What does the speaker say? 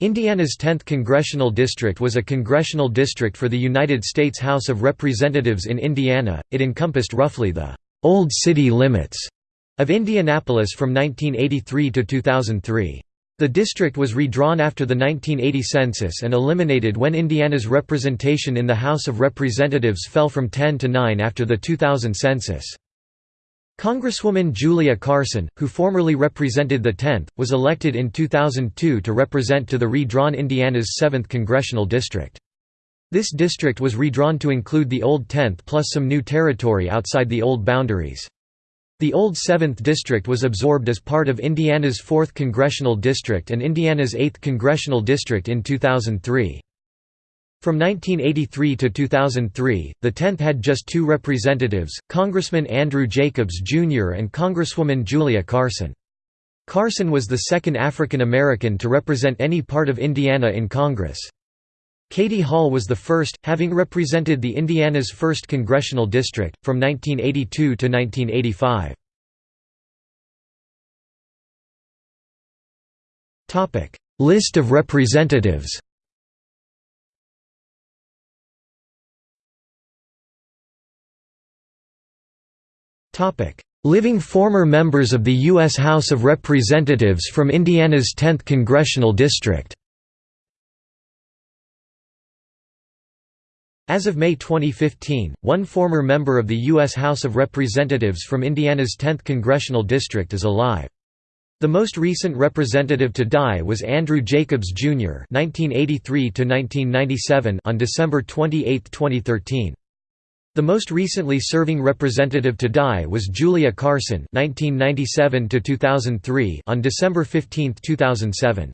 Indiana's 10th congressional district was a congressional district for the United States House of Representatives in Indiana. It encompassed roughly the old city limits of Indianapolis from 1983 to 2003. The district was redrawn after the 1980 census and eliminated when Indiana's representation in the House of Representatives fell from 10 to 9 after the 2000 census. Congresswoman Julia Carson, who formerly represented the 10th, was elected in 2002 to represent to the redrawn Indiana's 7th congressional district. This district was redrawn to include the old 10th plus some new territory outside the old boundaries. The old 7th district was absorbed as part of Indiana's 4th congressional district and Indiana's 8th congressional district in 2003. From 1983 to 2003, the 10th had just two representatives, Congressman Andrew Jacobs Jr. and Congresswoman Julia Carson. Carson was the second African American to represent any part of Indiana in Congress. Katie Hall was the first, having represented the Indiana's 1st congressional district, from 1982 to 1985. List of representatives Living former members of the U.S. House of Representatives from Indiana's 10th congressional district As of May 2015, one former member of the U.S. House of Representatives from Indiana's 10th congressional district is alive. The most recent representative to die was Andrew Jacobs, Jr. (1983–1997) on December 28, 2013. The most recently serving representative to die was Julia Carson (1997–2003) on December 15, 2007.